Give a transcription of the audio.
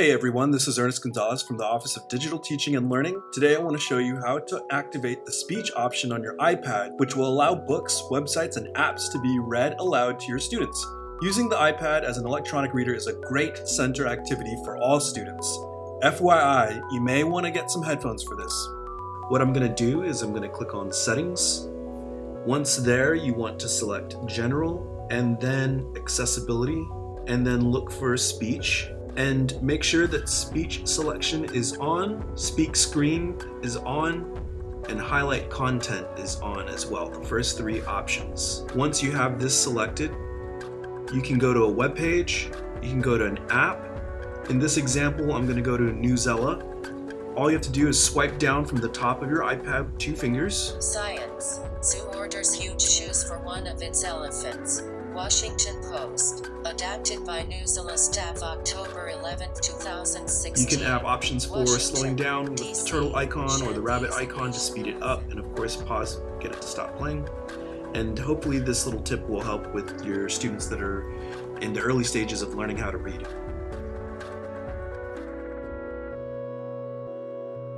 Hey everyone, this is Ernest Gonzalez from the Office of Digital Teaching and Learning. Today I want to show you how to activate the speech option on your iPad, which will allow books, websites, and apps to be read aloud to your students. Using the iPad as an electronic reader is a great center activity for all students. FYI, you may want to get some headphones for this. What I'm going to do is I'm going to click on Settings. Once there, you want to select General and then Accessibility and then look for Speech and make sure that speech selection is on, speak screen is on, and highlight content is on as well, the first three options. Once you have this selected, you can go to a web page, you can go to an app. In this example, I'm gonna go to Newsela. All you have to do is swipe down from the top of your iPad with two fingers. Science. Zoo orders huge shoes for one of its elephants. Washington Post. Adapted by Newsela staff October 11, 2016. You can have options for Washington, slowing down with the turtle icon or the rabbit icon to speed it up and of course pause, get it to stop playing. And hopefully this little tip will help with your students that are in the early stages of learning how to read.